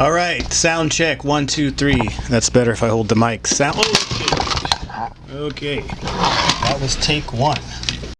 All right, sound check. One, two, three. That's better if I hold the mic. Sound. Oh, okay. That was take one.